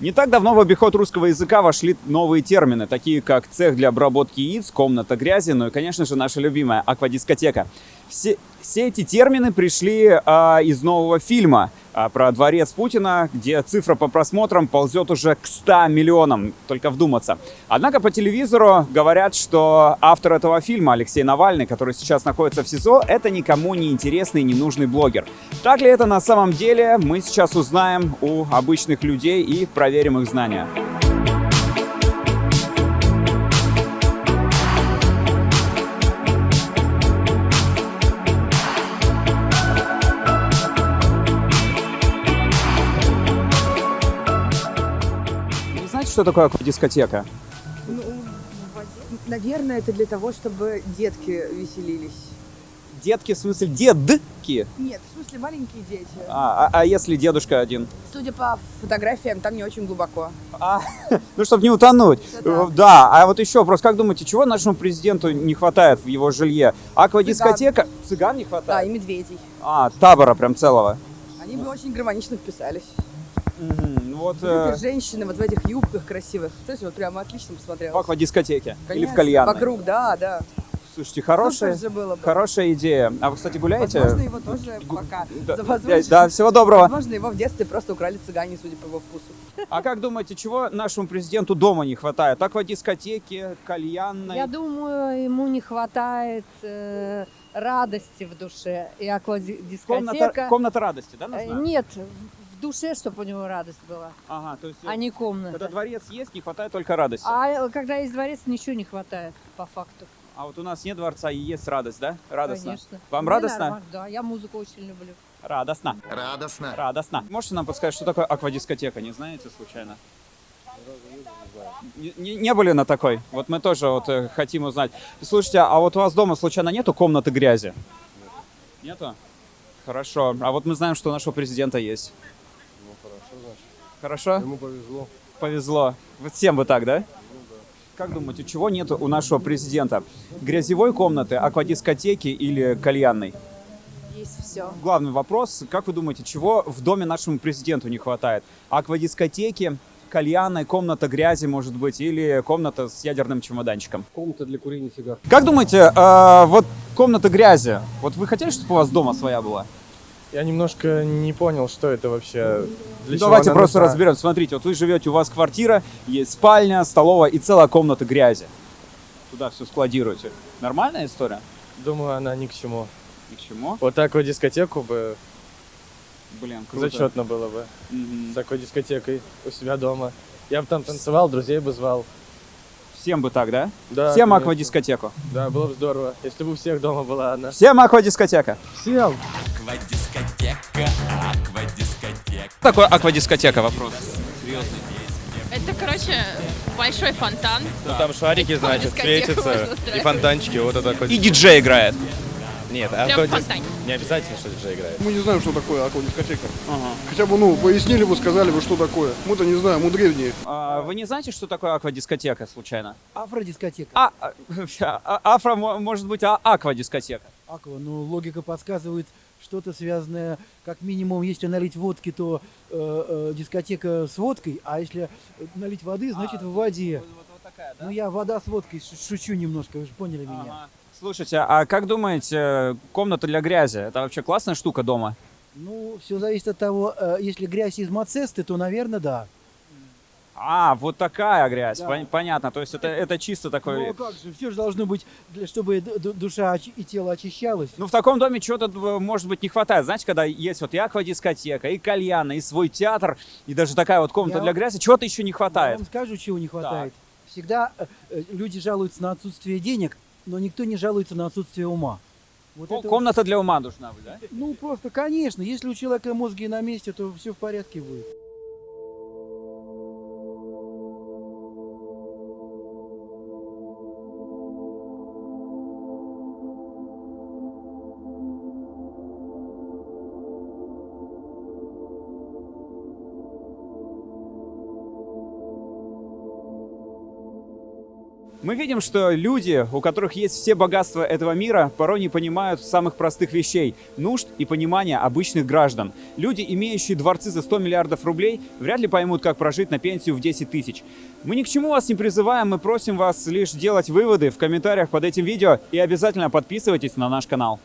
Не так давно в обиход русского языка вошли новые термины, такие как цех для обработки яиц, комната грязи, ну и, конечно же, наша любимая аквадискотека. Все, все эти термины пришли а, из нового фильма про дворец Путина, где цифра по просмотрам ползет уже к 100 миллионам, только вдуматься. Однако по телевизору говорят, что автор этого фильма, Алексей Навальный, который сейчас находится в СИЗО, это никому не интересный и ненужный блогер. Так ли это на самом деле, мы сейчас узнаем у обычных людей и проверим их знания. Знаете, что такое аквадискотека? Ну, наверное, это для того, чтобы детки веселились. Детки, в смысле дедки? Нет, в смысле маленькие дети. А, а, а если дедушка один? Судя по фотографиям, там не очень глубоко. А, ну, чтобы не утонуть. Да. Да, а вот еще вопрос, как думаете, чего нашему президенту не хватает в его жилье? Аквадискотека? Цыган не Да, хватает? и медведей. А, табора прям целого. Они бы очень гармонично вписались. Мгм, ну Вот Вот э, женщины вот в этих юбках красивых. Слушай, вот прямо отлично в посмотрелась. аквадискотеке или в Конечно, кальянной. Вокруг, да, да. Слушайте, хорошая, же было бы. хорошая идея. А вы, кстати, гуляете? Возможно, его тоже Гу- пока. Да, За- да, возможно- да, всего доброго. Возможно, его в детстве просто украли цыгане, судя по его вкусу. А как думаете, чего нашему президенту дома не хватает? Аквадискотеки, кальянной? Я думаю, ему не хватает э, радости в душе. И Комната, аквадискотека... комната радости, да, Э, нужна? Нет, в душе, чтобы у него радость была, Ага, то есть а не когда комната. дворец есть, не хватает только радости. А э, когда есть дворец, ничего не хватает, по факту. А вот у нас нет дворца и есть радость, да? Радостно. Конечно. Вам Мне радостно? нормально, Да, я музыку очень люблю. Радостно. Радостно. Радостно. Можете нам подсказать, что такое аквадискотека? Не знаете случайно? Не, не- не были на такой? Вот мы тоже вот э, хотим узнать. Слушайте, а вот у вас дома случайно нету комнаты грязи? Нету? Хорошо. А вот мы знаем, что у нашего президента есть. Ну хорошо, значит. Хорошо? Ему повезло. Повезло. Вот всем бы так, да? Как думаете, чего нет у нашего президента? Грязевой комнаты, аквадискотеки или кальянной? Есть все. Главный вопрос, как вы думаете, чего в доме нашему президенту не хватает? Аквадискотеки, кальянной, комната грязи, может быть, или комната с ядерным чемоданчиком? Комната для курения сигар. Как думаете, э, вот комната грязи, вот вы хотели, чтобы у вас дома своя была? Я немножко не понял, что это вообще. Для чего Давайте просто нужна. разберем. Смотрите, вот вы живете, у вас квартира, есть спальня, столовая и целая комната грязи. Туда все складируете. Нормальная история? Думаю, она ни к чему. Ни к чему. Вот такую дискотеку бы Блин, круто. зачетно было бы. Мгм. С такой дискотекой у себя дома. Я бы там танцевал, друзей бы звал. Всем бы так, да? Да, Всем конечно. аквадискотеку. Да, было бы здорово, если бы у всех дома была она. Всем аквадискотека. Всем! Что такое аквадискотека? Вопрос. Это, короче, большой фонтан. Там шарики, значит, светятся. И фонтанчики, вот это такой. И диджей играет. Нет, а Прям фонтане. Не обязательно, что диджей играет. Мы не знаем, что такое аквадискотека. Хотя бы, ну, пояснили бы, сказали бы, что такое. Мы-то не знаем, мы древние. А, вы не знаете, что такое аквадискотека случайно? Афродискотека. А, а, а- афро мо- может быть а аквадискотека. Аква, ну логика подсказывает что-то связанное, как минимум, если налить водки, то э, э, дискотека с водкой, а если налить воды, значит в воде. такая, Ну я вода с водкой, шу- шучу немножко, вы же поняли меня. Ага. Слушайте, а как думаете, комната для грязи, это вообще классная штука дома? Ну, все зависит от того, э, если грязь из мацесты, то, наверное, да. А, вот такая грязь, Да. Пон- понятно, то есть это, это чисто Ну такой... а как же, все же должно быть, чтобы ду- ду- душа и тело очищалось. Ну, в таком доме чего-то, э, может быть, не хватает. Знаете, когда есть вот и аквадискотека, и кальяна, и свой театр, и даже такая вот комната Я для грязи, чего-то еще не Я хватает. вам скажу, чего не хватает. Всегда э, э, люди жалуются на отсутствие денег, но никто не жалуется на отсутствие ума. Вот Ко- это вот- Комната для ума нужна, да? Ну, просто, конечно, если у человека мозги на месте, то все в порядке будет. Мы видим, что люди, у которых есть все богатства этого мира, порой не понимают самых простых вещей, нужд и понимания обычных граждан. Люди, имеющие дворцы за 100 миллиардов рублей, вряд ли поймут, как прожить на пенсию в 10 тысяч. Мы ни к чему вас не призываем, мы просим вас лишь делать выводы в комментариях под этим видео и обязательно подписывайтесь на наш канал.